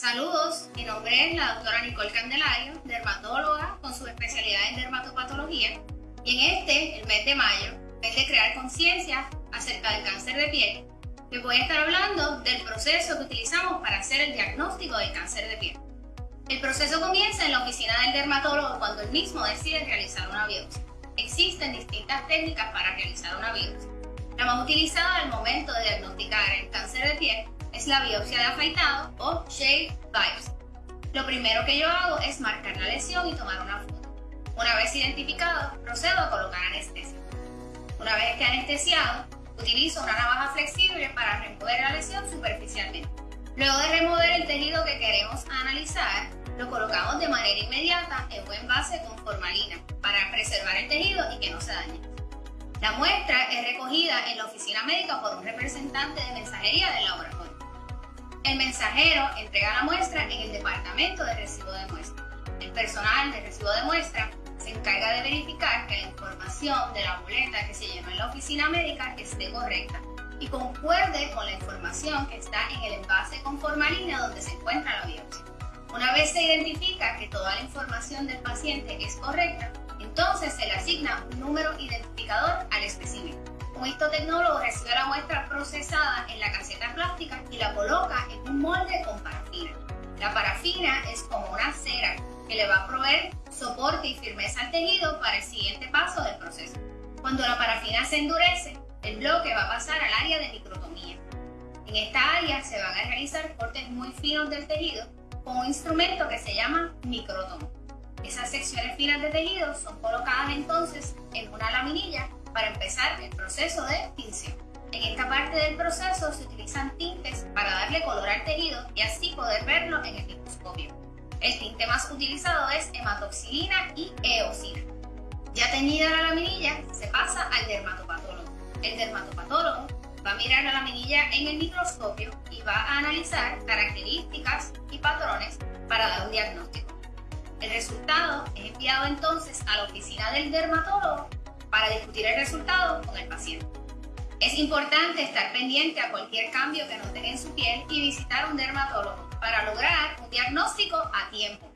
Saludos, mi nombre es la doctora Nicole Candelario, dermatóloga con su especialidad en dermatopatología. Y en este, el mes de mayo, mes de crear conciencia acerca del cáncer de piel, les voy a estar hablando del proceso que utilizamos para hacer el diagnóstico del cáncer de piel. El proceso comienza en la oficina del dermatólogo cuando él mismo decide realizar una biopsia. Existen distintas técnicas para realizar una biopsia. La más utilizada al momento de diagnosticar el cáncer de piel la biopsia de afeitado o shave biopsy. Lo primero que yo hago es marcar la lesión y tomar una foto. Una vez identificado, procedo a colocar anestesia. Una vez que anestesiado, utilizo una navaja flexible para remover la lesión superficialmente. Luego de remover el tejido que queremos analizar, lo colocamos de manera inmediata en buen base con formalina para preservar el tejido y que no se dañe. La muestra es recogida en la oficina médica por un representante de mensajería del laboratorio. El mensajero entrega la muestra en el departamento de recibo de muestra. El personal de recibo de muestra se encarga de verificar que la información de la boleta que se llenó en la oficina médica esté correcta y concuerde con la información que está en el envase con formalina donde se encuentra la biopsia. Una vez se identifica que toda la información del paciente es correcta, entonces se le asigna un número identificador al espécimen. Un histotecnólogo recibe la muestra procesada en la caseta plástica y la coloca en molde con parafina. La parafina es como una cera que le va a proveer soporte y firmeza al tejido para el siguiente paso del proceso. Cuando la parafina se endurece, el bloque va a pasar al área de microtomía. En esta área se van a realizar cortes muy finos del tejido con un instrumento que se llama microtomo. Esas secciones finas de tejido son colocadas entonces en una laminilla para empezar el proceso de tinción. En esta parte del proceso se utilizan tintes para darle color al tejido y así poder verlo en el microscopio. El tinte más utilizado es hematoxilina y eosina. Ya teñida la laminilla, se pasa al dermatopatólogo. El dermatopatólogo va a mirar la laminilla en el microscopio y va a analizar características y patrones para dar un diagnóstico. El resultado es enviado entonces a la oficina del dermatólogo para discutir el resultado con el paciente. Es importante estar pendiente a cualquier cambio que noten en su piel y visitar un dermatólogo para lograr un diagnóstico a tiempo.